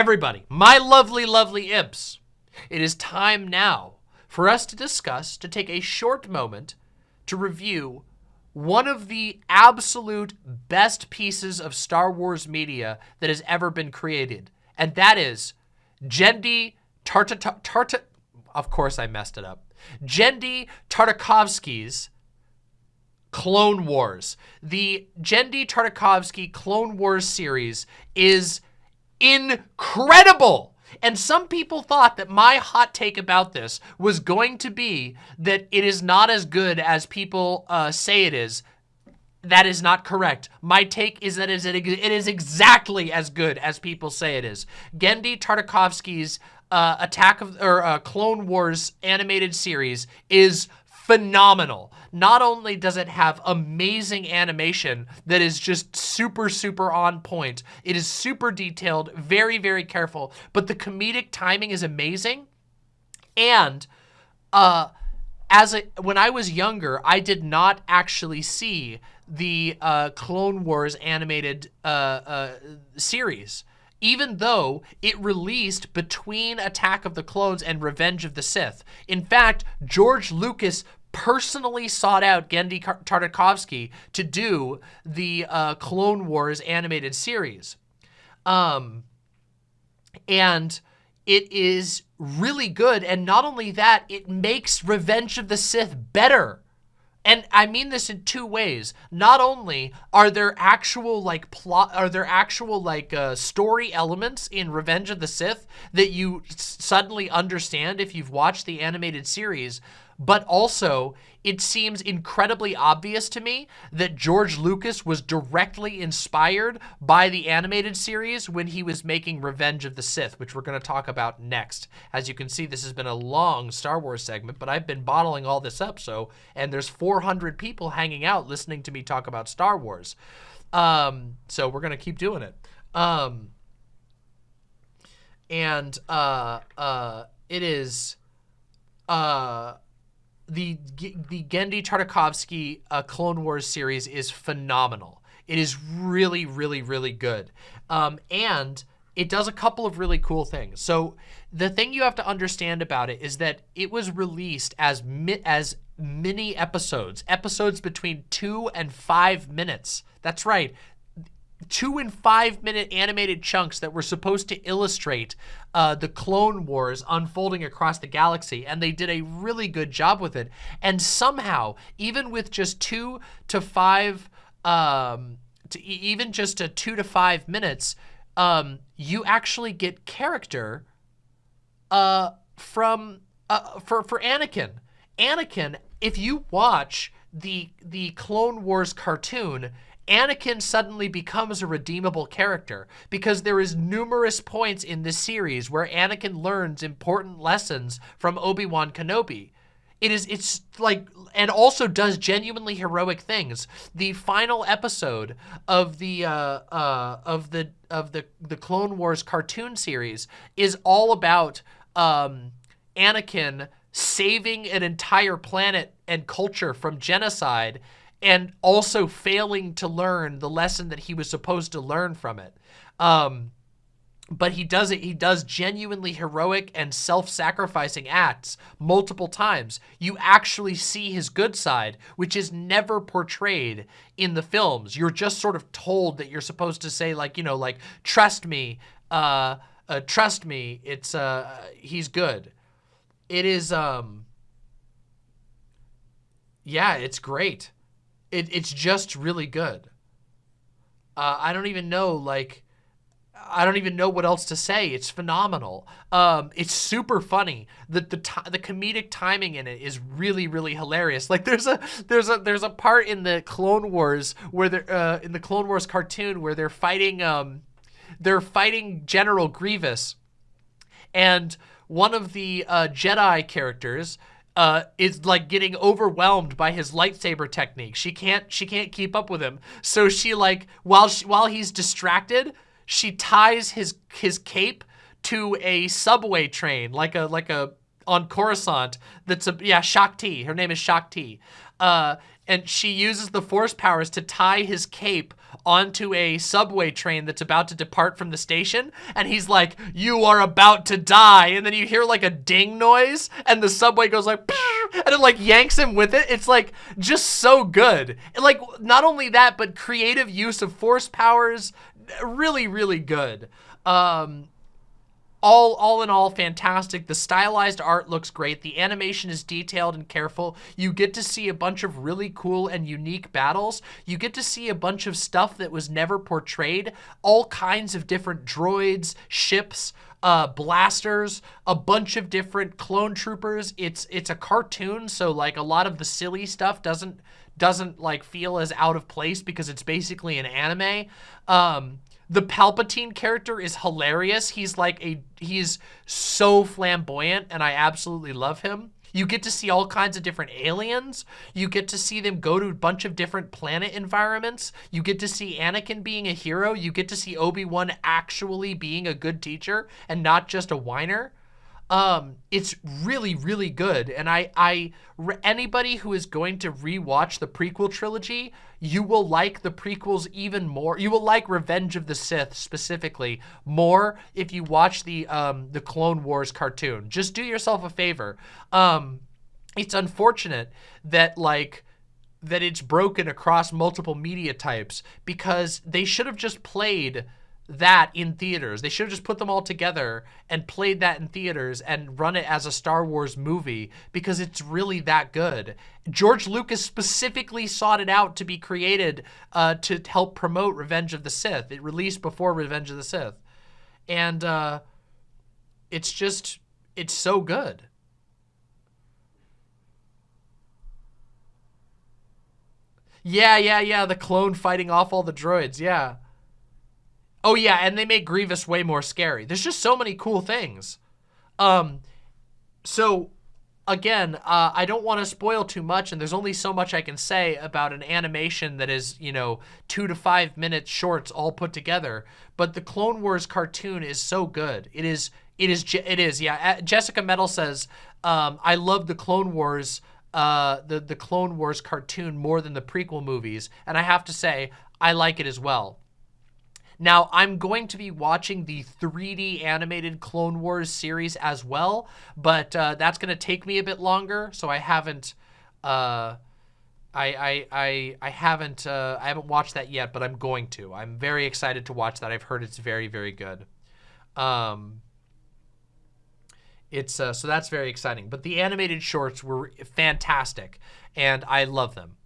everybody, my lovely, lovely imps, it is time now for us to discuss, to take a short moment to review one of the absolute best pieces of Star Wars media that has ever been created. And that is Genndy Tarta of course I messed it up. Genndy Tartakovsky's Clone Wars. The Genndy Tartakovsky Clone Wars series is incredible. And some people thought that my hot take about this was going to be that it is not as good as people uh, say it is. That is not correct. My take is that it is exactly as good as people say it is. Genndy Tartakovsky's uh, Attack of or uh, Clone Wars animated series is phenomenal. Not only does it have amazing animation that is just super, super on point, it is super detailed, very, very careful, but the comedic timing is amazing. And uh, as a, when I was younger, I did not actually see the uh, Clone Wars animated uh, uh, series even though it released between Attack of the Clones and Revenge of the Sith. In fact, George Lucas personally sought out Genndy Tartakovsky to do the uh, Clone Wars animated series. Um, and it is really good. And not only that, it makes Revenge of the Sith better. And I mean this in two ways. Not only are there actual like plot, are there actual like uh, story elements in Revenge of the Sith that you suddenly understand if you've watched the animated series, but also it seems incredibly obvious to me that George Lucas was directly inspired by the animated series when he was making Revenge of the Sith, which we're going to talk about next. As you can see, this has been a long Star Wars segment, but I've been bottling all this up, so, and there's 400 people hanging out listening to me talk about Star Wars. Um, so we're going to keep doing it. Um, and, uh, uh, it is, uh, the the Genndy Tartakovsky uh, Clone Wars series is phenomenal. It is really, really, really good. Um, and it does a couple of really cool things. So the thing you have to understand about it is that it was released as mi as mini episodes, episodes between two and five minutes. That's right two and five minute animated chunks that were supposed to illustrate uh, the Clone Wars unfolding across the galaxy, and they did a really good job with it. And somehow, even with just two to five, um, to even just a two to five minutes, um, you actually get character uh, from uh, for for Anakin. Anakin, if you watch the the Clone Wars cartoon, Anakin suddenly becomes a redeemable character because there is numerous points in this series where Anakin learns important lessons from Obi-Wan Kenobi. It is, it's like, and also does genuinely heroic things. The final episode of the, uh, uh, of the, of the, the Clone Wars cartoon series is all about, um, Anakin saving an entire planet and culture from genocide and also failing to learn the lesson that he was supposed to learn from it. Um, but he does it, he does genuinely heroic and self-sacrificing acts multiple times. You actually see his good side, which is never portrayed in the films. You're just sort of told that you're supposed to say like, you know, like, trust me, uh, uh trust me, it's, uh, he's good. It is, um, yeah, it's great. It, it's just really good. Uh, I don't even know, like, I don't even know what else to say. It's phenomenal. Um, it's super funny. The the the comedic timing in it is really really hilarious. Like there's a there's a there's a part in the Clone Wars where they're uh, in the Clone Wars cartoon where they're fighting um they're fighting General Grievous, and one of the uh, Jedi characters uh, is like getting overwhelmed by his lightsaber technique. She can't she can't keep up with him. So she like while she, while he's distracted, she ties his his cape to a subway train like a like a on Coruscant that's a yeah Shaak Ti. Her name is Shaak Ti. Uh, and she uses the force powers to tie his cape onto a subway train that's about to depart from the station and he's like you are about to die and then you hear like a ding noise and the subway goes like and it like yanks him with it. It's like just so good. Like not only that but creative use of force powers really really good. Um all all in all fantastic. The stylized art looks great. The animation is detailed and careful. You get to see a bunch of really cool and unique battles. You get to see a bunch of stuff that was never portrayed. All kinds of different droids ships uh, blasters, a bunch of different clone troopers. It's it's a cartoon, so like a lot of the silly stuff doesn't doesn't like feel as out of place because it's basically an anime. Um, the Palpatine character is hilarious. He's like a, he's so flamboyant and I absolutely love him. You get to see all kinds of different aliens. You get to see them go to a bunch of different planet environments. You get to see Anakin being a hero. You get to see Obi-Wan actually being a good teacher and not just a whiner. Um, it's really, really good. And I, I, anybody who is going to rewatch the prequel trilogy, you will like the prequels even more. You will like Revenge of the Sith specifically more if you watch the, um, the Clone Wars cartoon. Just do yourself a favor. Um, it's unfortunate that like, that it's broken across multiple media types because they should have just played that in theaters. They should have just put them all together and played that in theaters and run it as a Star Wars movie because it's really that good. George Lucas specifically sought it out to be created uh, to help promote Revenge of the Sith. It released before Revenge of the Sith. And uh, it's just, it's so good. Yeah, yeah, yeah, the clone fighting off all the droids, yeah. Oh yeah, and they make Grievous way more scary. There's just so many cool things. Um, so again, uh, I don't want to spoil too much, and there's only so much I can say about an animation that is, you know, two to five minute shorts all put together. But the Clone Wars cartoon is so good. It is, it is, it is. Yeah, Jessica Metal says, um, I love the Clone Wars, uh, the the Clone Wars cartoon more than the prequel movies, and I have to say, I like it as well. Now, I'm going to be watching the 3D animated Clone Wars series as well, but uh, that's going to take me a bit longer, so I haven't... Uh, I, I, I, I haven't uh, I haven't watched that yet, but I'm going to. I'm very excited to watch that. I've heard it's very, very good. Um, it's uh, so that's very exciting. But the animated shorts were fantastic, and I love them.